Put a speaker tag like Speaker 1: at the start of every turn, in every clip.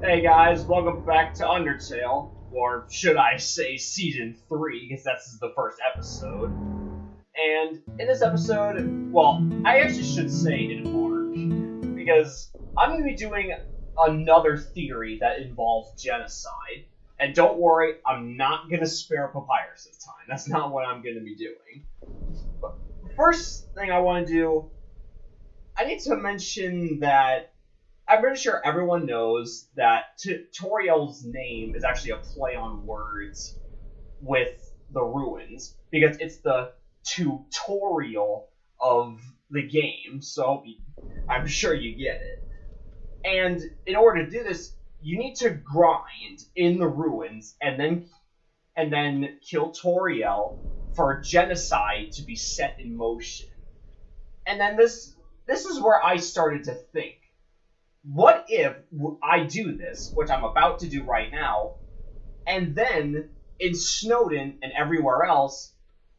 Speaker 1: Hey guys, welcome back to Undertale, or should I say Season 3, because that's the first episode. And in this episode, well, I actually should say in March, because I'm going to be doing another theory that involves genocide. And don't worry, I'm not going to spare Papyrus this time. That's not what I'm going to be doing. But first thing I want to do, I need to mention that I'm pretty sure everyone knows that T- Toriel's name is actually a play on words with the ruins because it's the tutorial of the game. So I'm sure you get it. And in order to do this, you need to grind in the ruins and then and then kill Toriel for genocide to be set in motion. And then this this is where I started to think what if I do this, which I'm about to do right now, and then in Snowdin and everywhere else,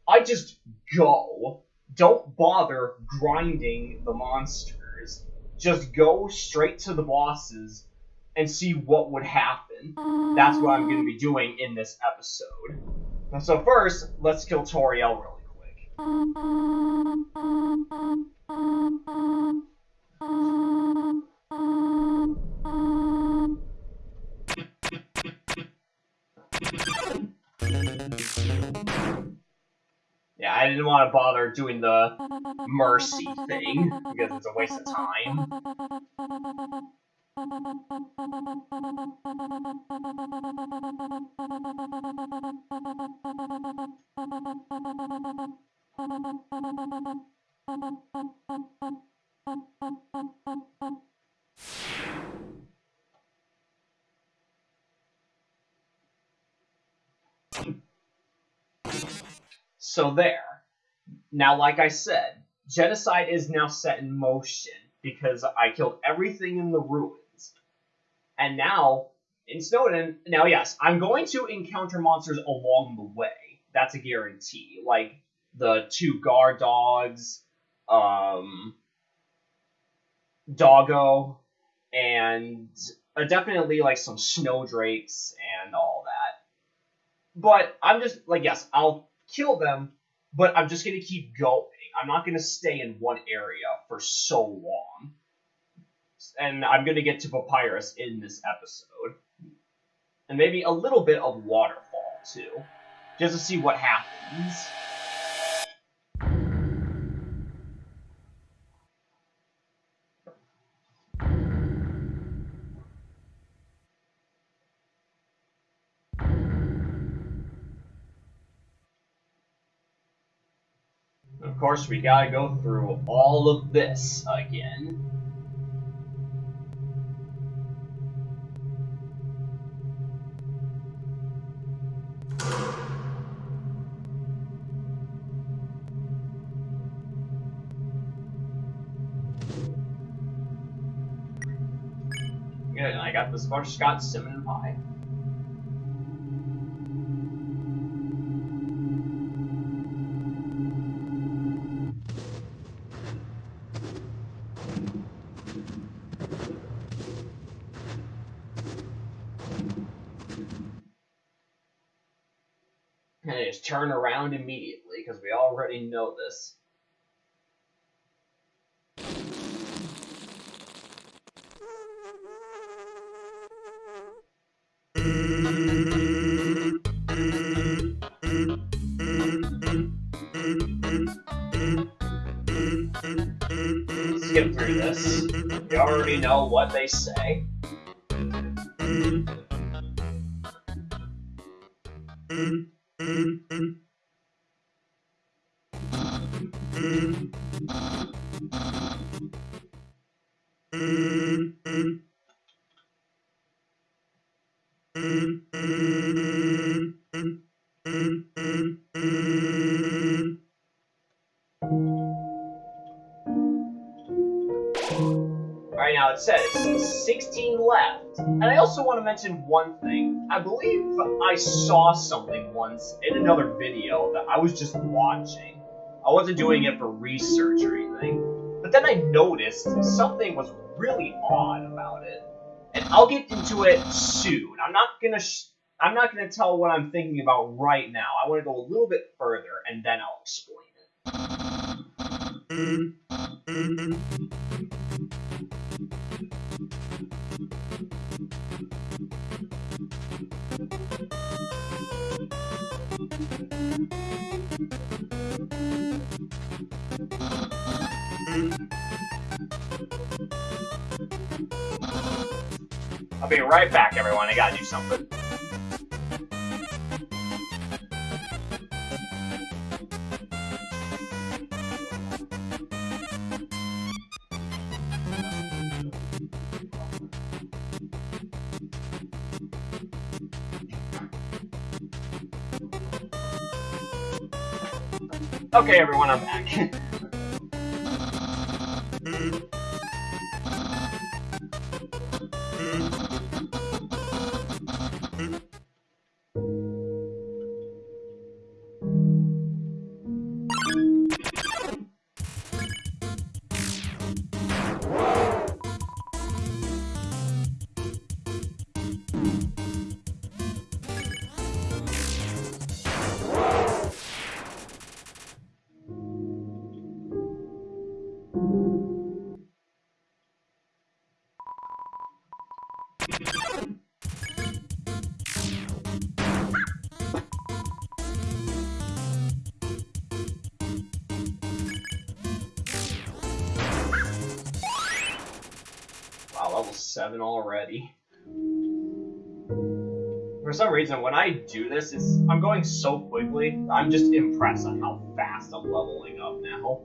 Speaker 1: I just go. Don't bother grinding the monsters. Just go straight to the bosses and see what would happen. That's what I'm going to be doing in this episode. So first, let's kill Toriel really quick. Yeah, I didn't want to bother doing the mercy thing, because it's a waste of time. So there. Now, like I said, genocide is now set in motion because I killed everything in the ruins. And now, in Snowdin, now yes, I'm going to encounter monsters along the way. That's a guarantee. Like the two guard dogs, um, Doggo, and uh, definitely like some snowdrakes and all that. But I'm just like, yes, I'll kill them, but I'm just to keep going. I'm not to stay in one area for so long. And I'm to get to Papyrus in this episode. And maybe a little bit of Waterfall, too. Just to see what happens. Of course, we gotta go through all of this again. Good, I got this Scott cinnamon pie. Turn around immediately because we already know this. Skip through this. We already know what they say. Mention one thing. I believe I saw something once in another video that I was just watching. I wasn't doing it for research or anything. But then I noticed something was really odd about it. And I'll get into it soon. I'm not gonna I'm not gonna tell what I'm thinking about right now. I want to go a little bit further, and then I'll explain it. I'll be right back, everyone. I gotta do something. Okay, everyone, I'm back. For some reason, when I do this, it's, I'm going so quickly, I'm just impressed on how fast I'm leveling up now.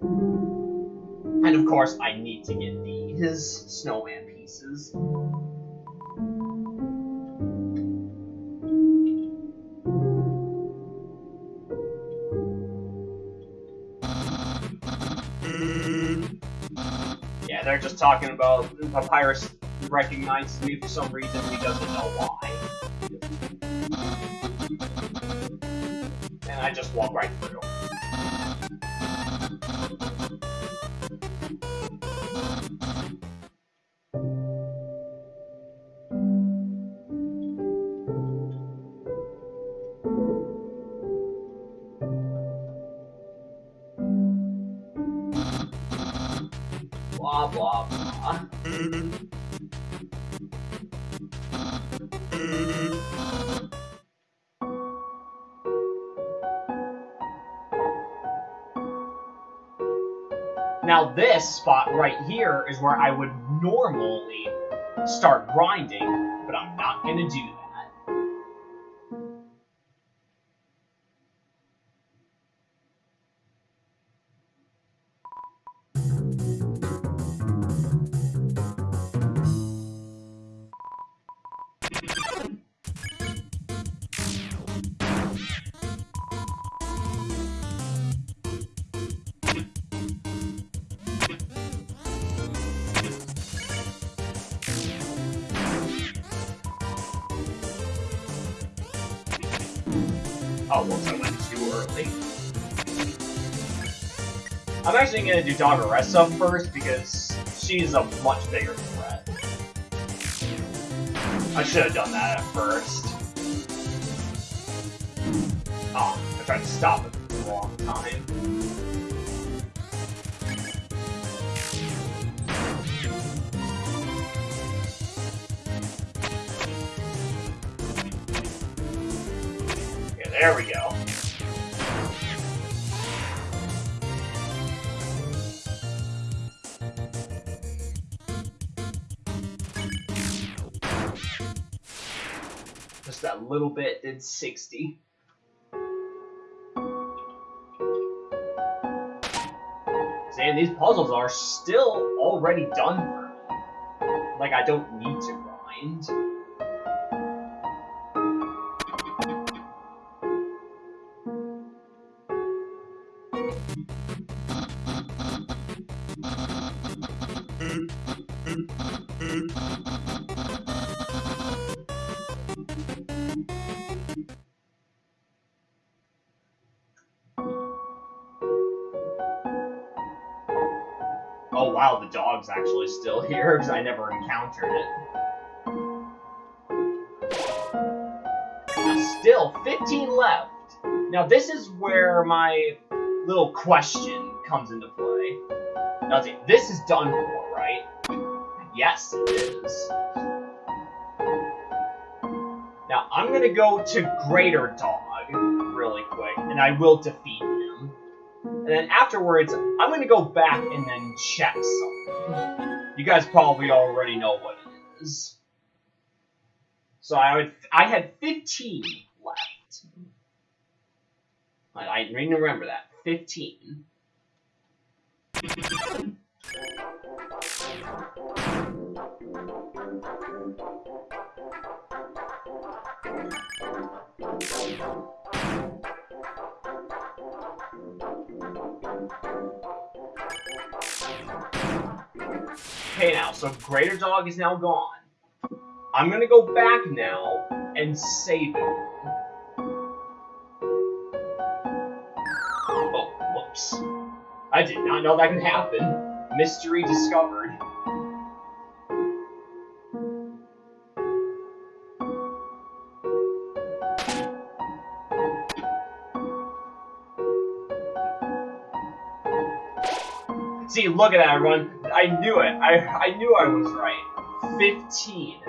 Speaker 1: And of course, I need to get these snowman pieces. Yeah, they're just talking about Papyrus recognizes me for some reason, he doesn't know why. And just walk right through. This spot right here is where I would normally start grinding, but I'm not going to do that. Whoops, I went too early. I'm actually gonna do Dogaressa first because she's a much bigger threat. I should have done that at first. Oh, I tried to stop it for the wrong time. Little bit did 60. And these puzzles are still already done for me. Like, I don't need to grind. Wow, the dog's actually still here because I never encountered it. Still, 15 left. Now this is where my little question comes into play. Now this is done for, right? Yes, it is. Now I'm gonna go to Greater Dog really quick, and I will defeat. And then afterwards, I'm gonna go back and then check something. You guys probably already know what it is. So I would, I had 15 left. I, to remember that. 15. Okay now, so Greater Dog is now gone. I'm gonna go back now and save it. Oh, whoops. I did not know that could happen. Mystery discovered. See, look at that, everyone. I knew it. I, I knew I was right. 15.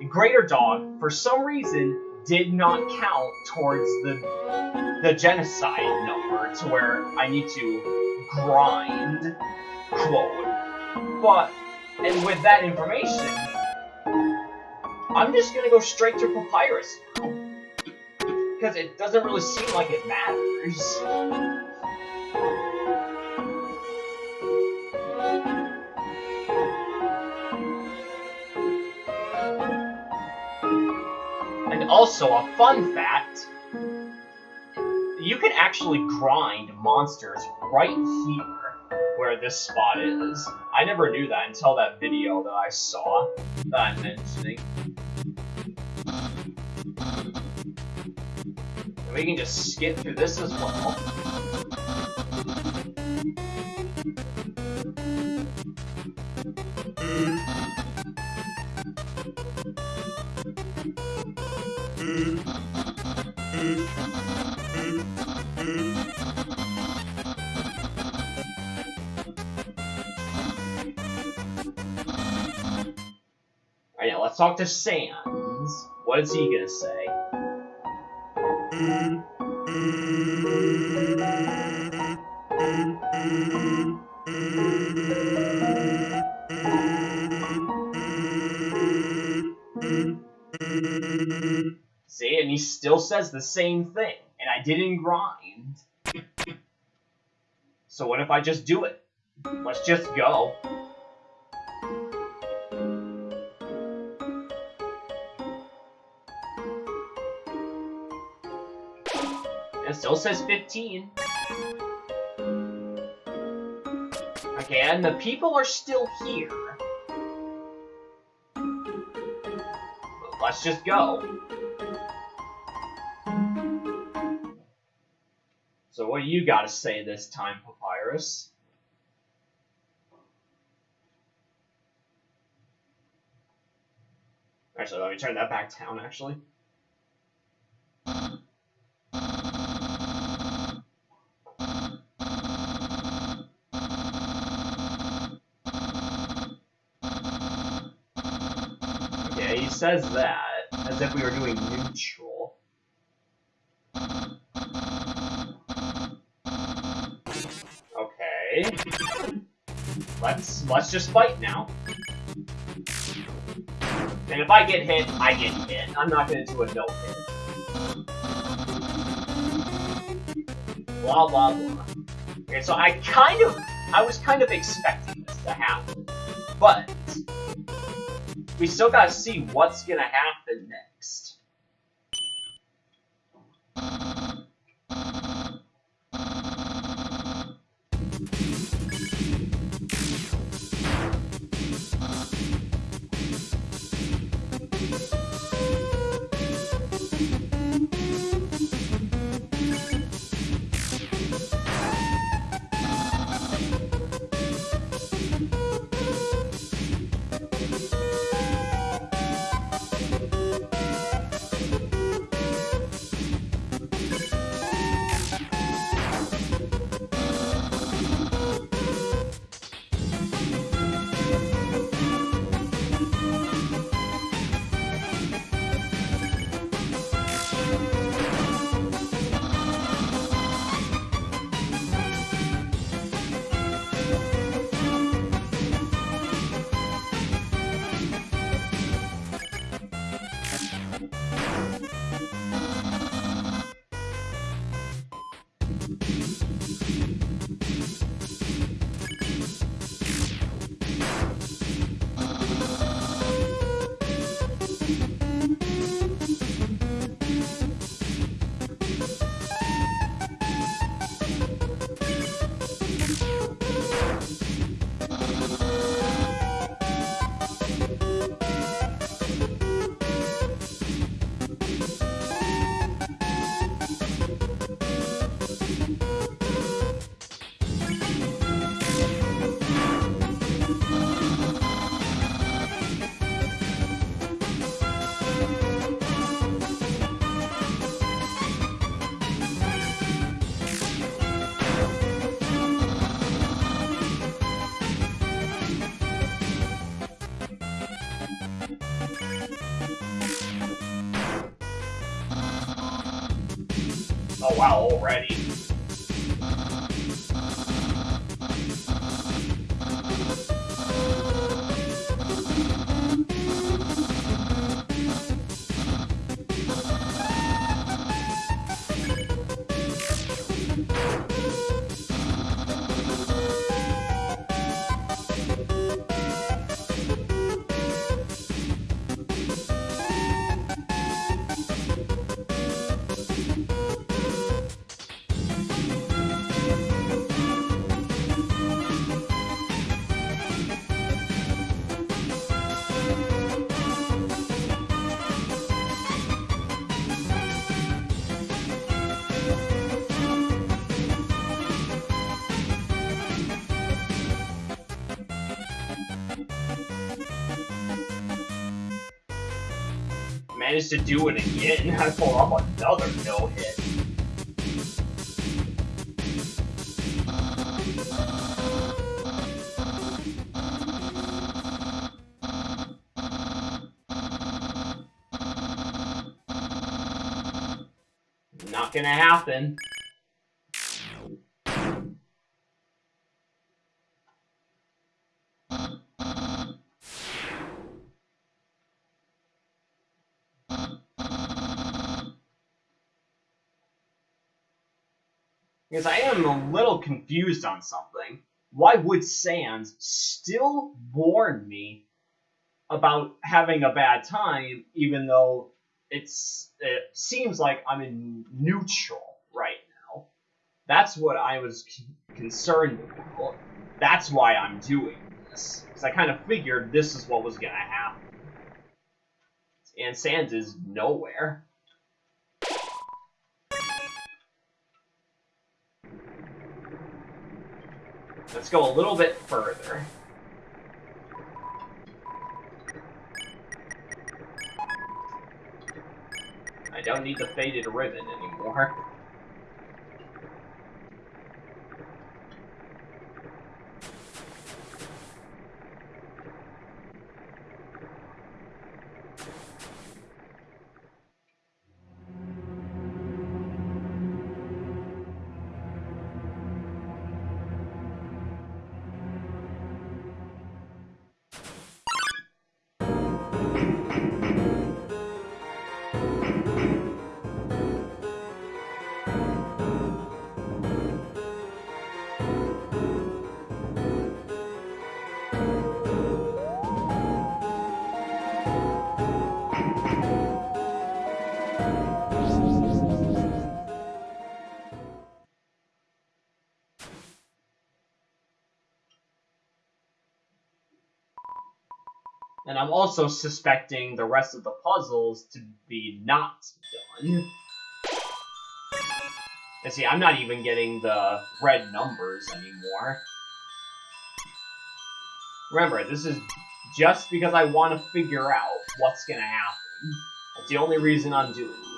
Speaker 1: The Greater Dog, for some reason, did not count towards the the genocide number to where I need to grind, quote. But, and with that information, I'm just gonna go straight to Papyrus Because it doesn't really seem like it matters. Also, a fun fact, you can actually grind monsters right here, where this spot is. I never knew that until that video that I saw that I'm mentioning. We can just skip through this as well. Talk to Sans. What is he gonna say? See, and he still says the same thing, and I didn't grind. So what if I just do it? Let's just go. It still says 15. Okay, and the people are still here. Let's just go. So what do you got to say this time, Papyrus? Actually, let me turn that back down, actually. Says that as if we were doing neutral. Okay. Let's let's just fight now. And if I get hit, I get hit. I'm not gonna do a no hit. Blah blah blah. Okay, so I kind of I was kind of expecting this to happen. But we still gotta see what's gonna happen next. Wow, already. Managed to do it again. I pull off another no hit. Not gonna happen. Because I am a little confused on something. Why would Sans still warn me about having a bad time, even though it's it seems like I'm in neutral right now? That's what I was concerned about. That's why I'm doing this. Because I kind of figured this is what was going to happen. And Sans is nowhere. Let's go a little bit further. I don't need the faded ribbon anymore. And I'm also suspecting the rest of the puzzles to be not done. And see, I'm not even getting the red numbers anymore. Remember, this is just because I want to figure out what's going to happen. That's the only reason I'm doing this.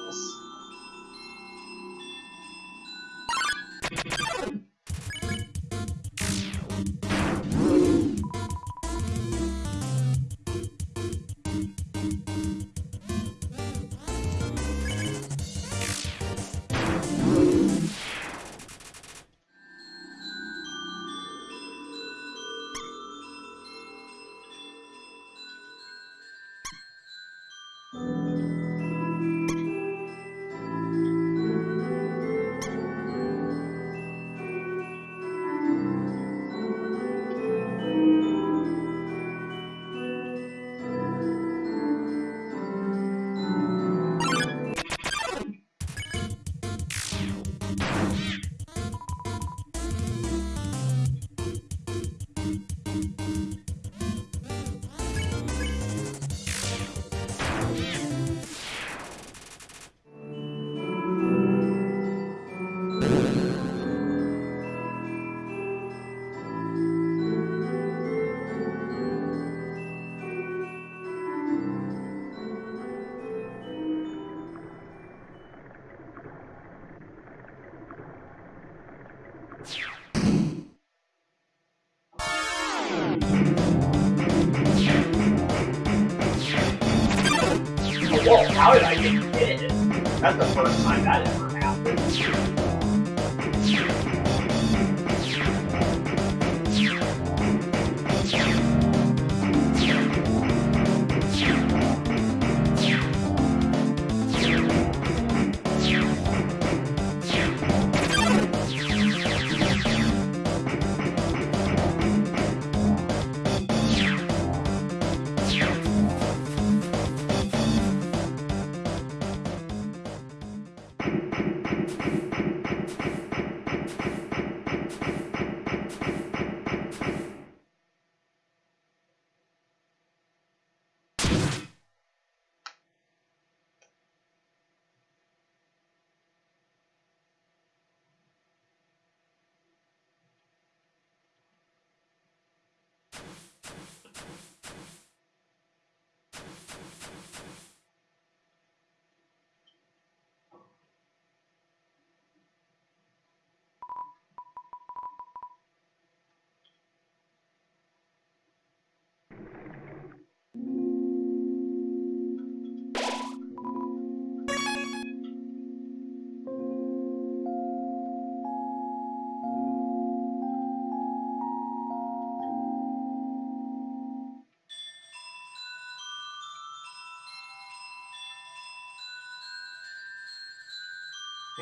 Speaker 1: That's the first time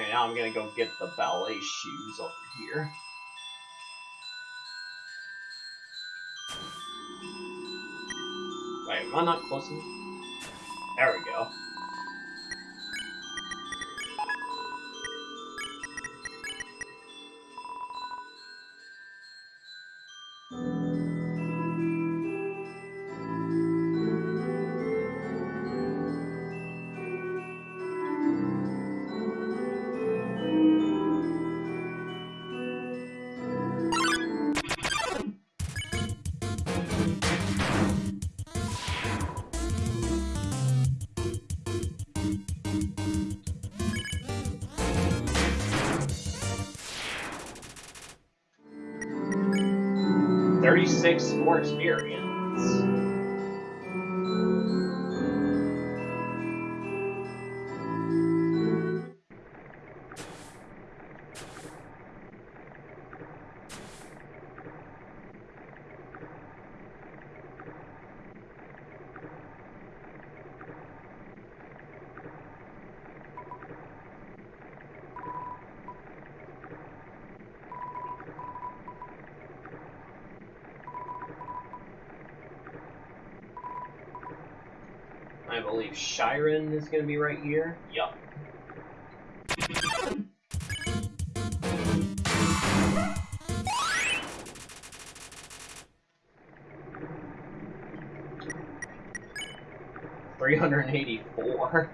Speaker 1: Okay, now I'm gonna go get the ballet shoes over here. Wait, am I not close enough? There we go. 36 more experience. Believe Shyren is going to be right here. Yup. Three hundred and eighty-four.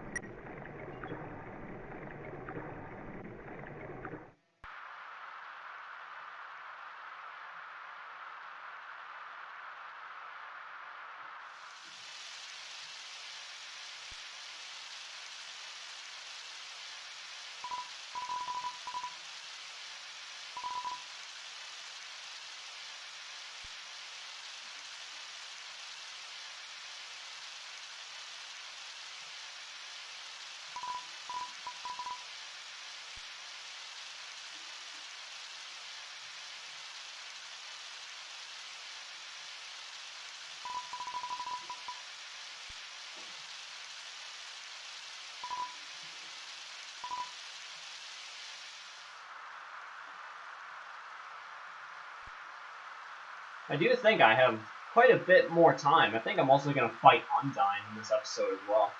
Speaker 1: I do think I have quite a bit more time. I think I'm also going to fight Undyne in this episode as well.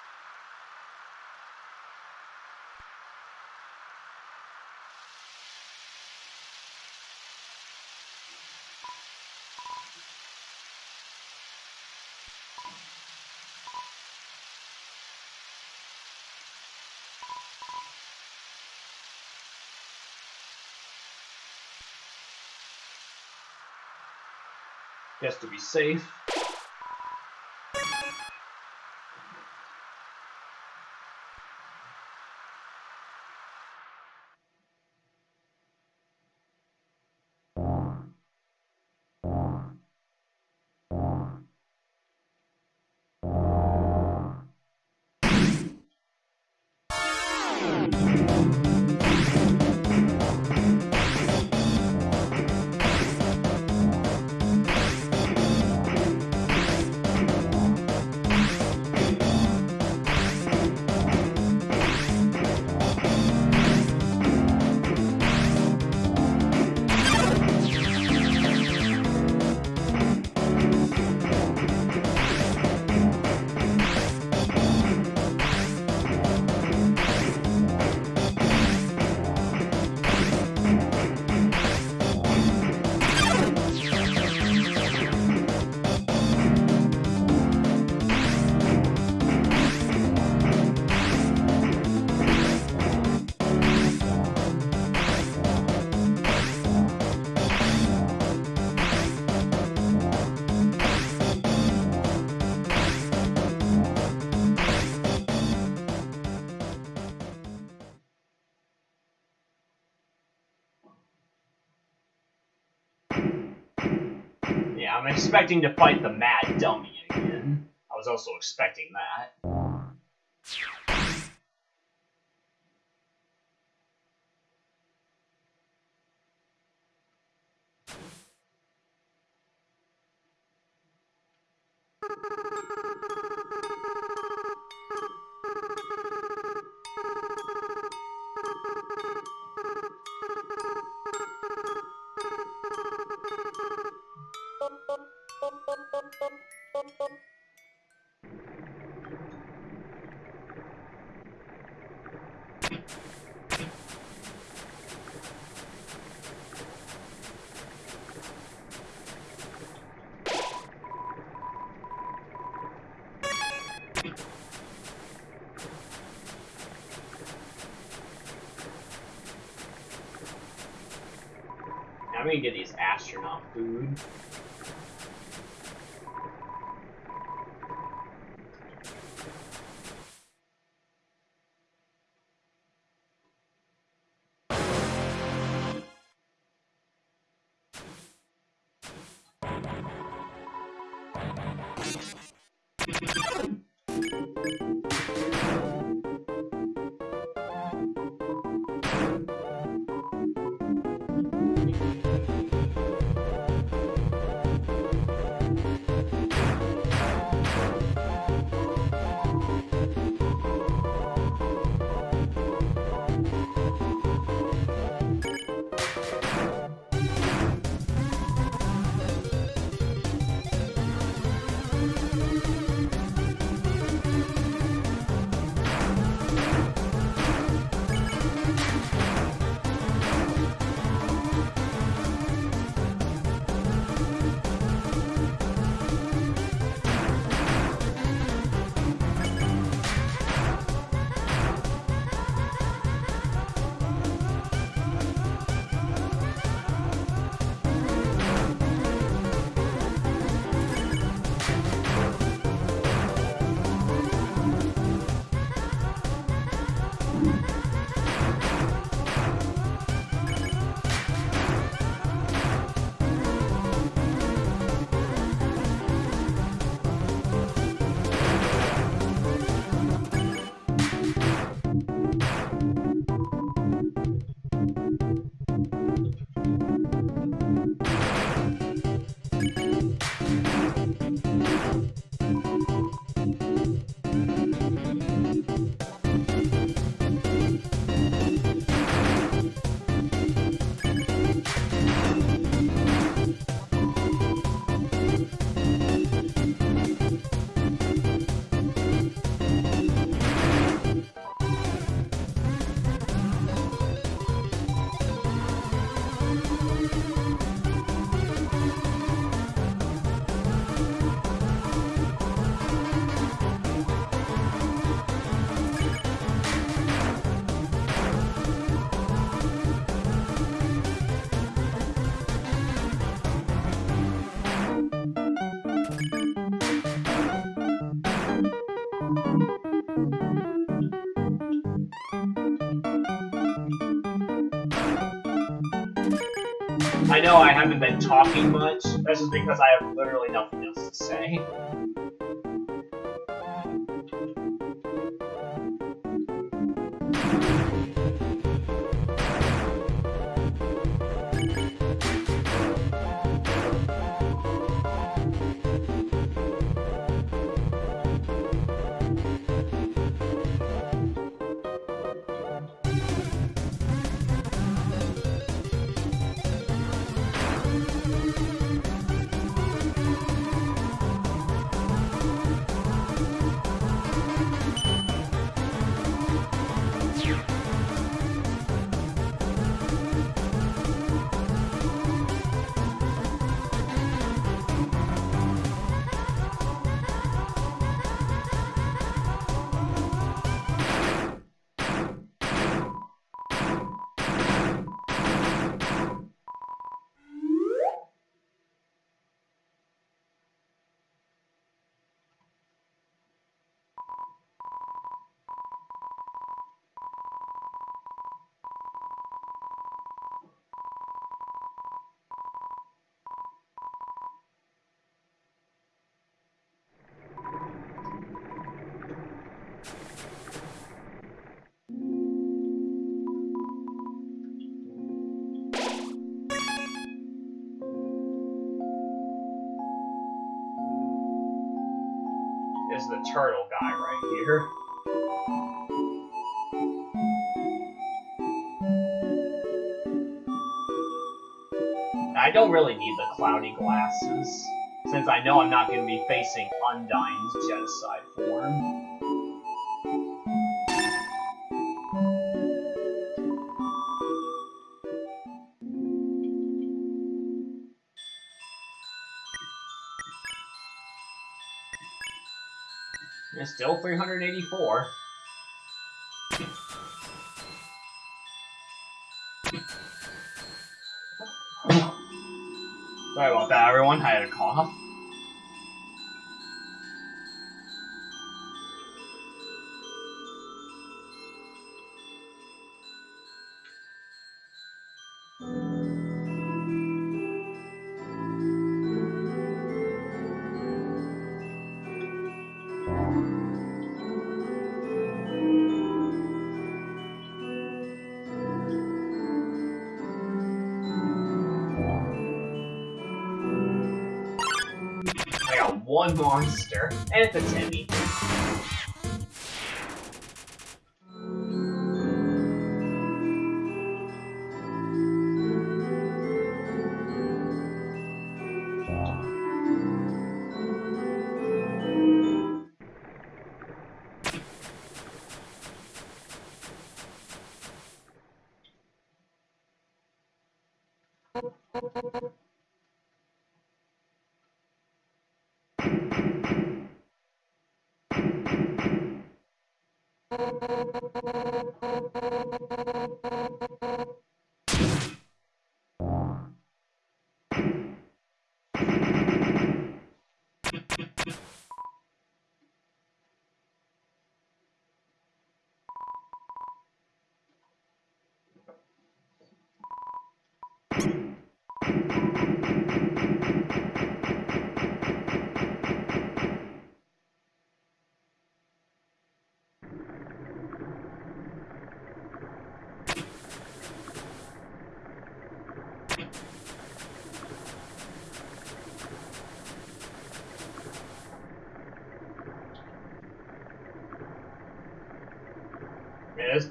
Speaker 1: Just to be safe. I'm expecting to fight the Mad Dummy again. I was also expecting that. been talking much. That's just because I have literally nothing else to say. Is the turtle guy right here. I don't really need the cloudy glasses. since I know I'm not going to be facing Undyne's genocide form. Still 384. Sorry about that, everyone. I had a cough. One monster, and it's a Temmie.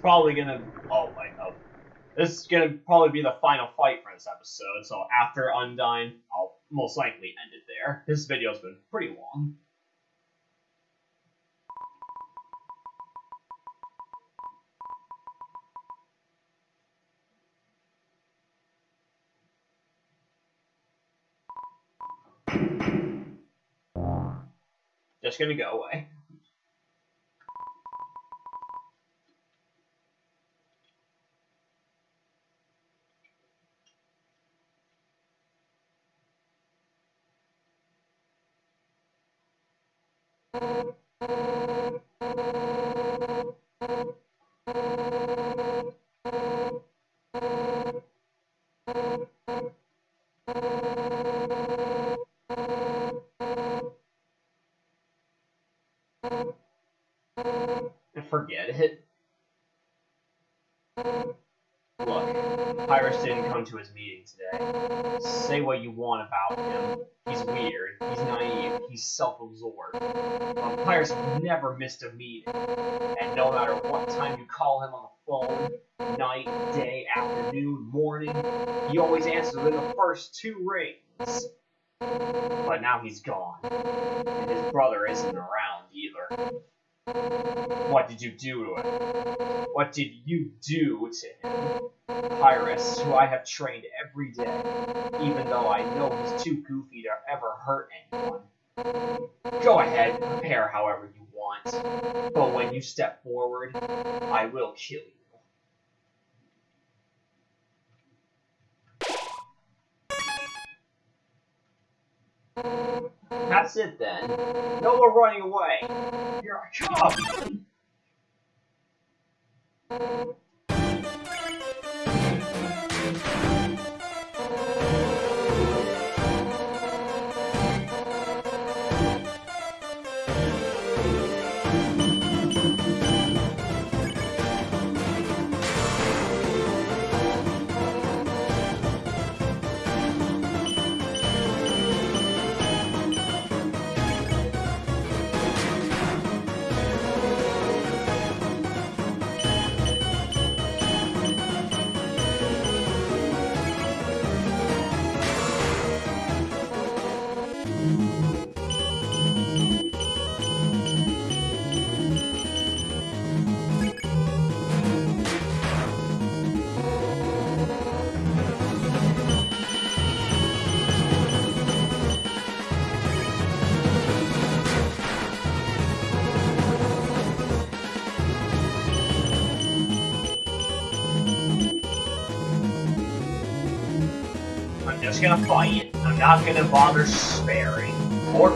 Speaker 1: Probably gonna. Oh wait, oh, this is gonna probably be the final fight for this episode. So after Undyne, I'll most likely end it there. This video's been pretty long. Just gonna go away. Forget it. Look, Pyrus didn't come to his meeting today. Say what you want about him. Self-absorbed. But Pyrus never missed a meeting. And no matter what time you call him on the phone, night, day, afternoon, morning, he always answers within the first two rings. But now he's gone. And his brother isn't around either. What did you do to him? What did you do to him? Pyrus, who I have trained every day, even though I know he's too goofy to ever hurt anyone. Go ahead, prepare however you want, but when you step forward, I will kill you. That's it then. No more running away. Here I come. Just gonna fight. I'm not gonna bother sparing or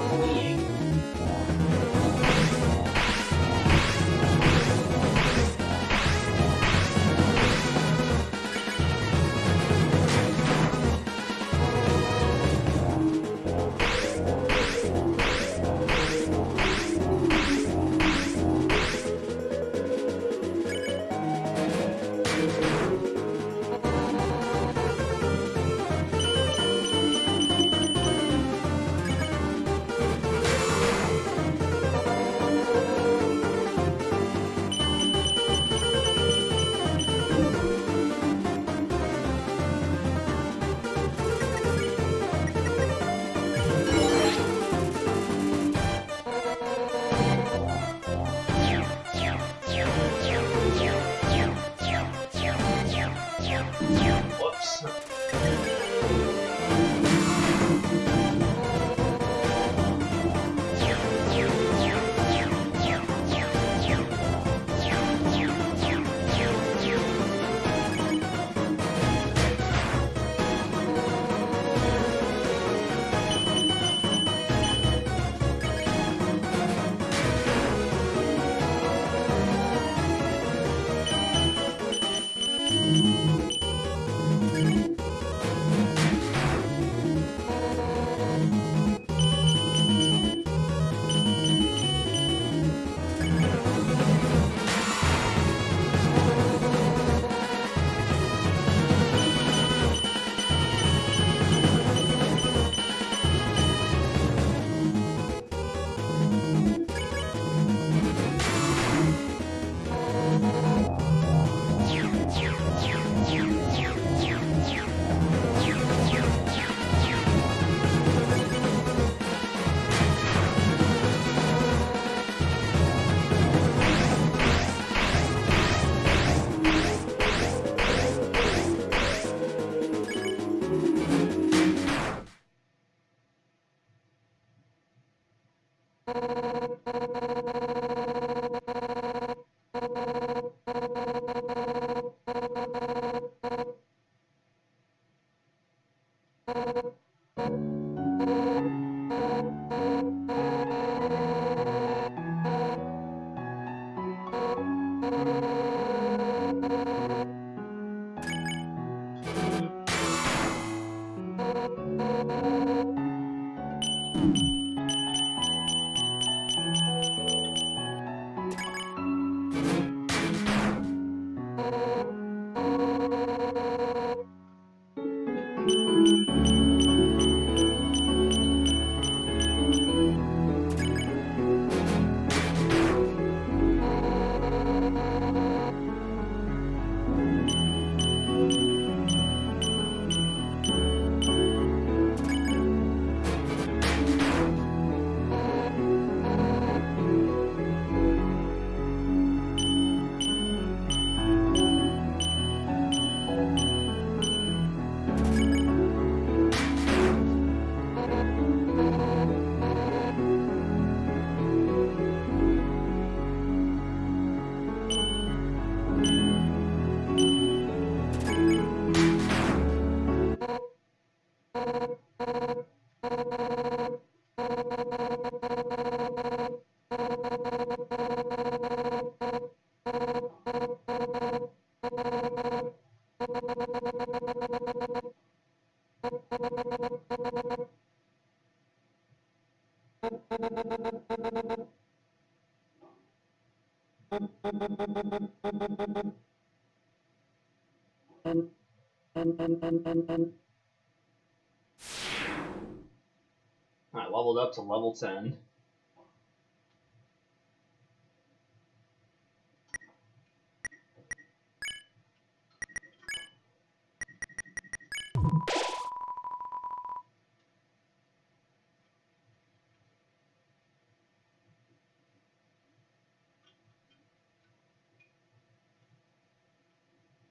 Speaker 1: 10.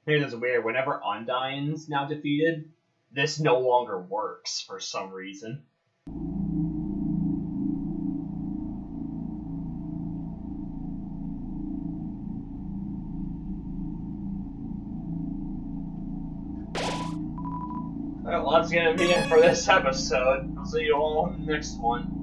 Speaker 1: Here's this weird. Whenever Undyne's now defeated, this no longer works for some reason. That's gonna be it for this episode. I'll see you all in the next one.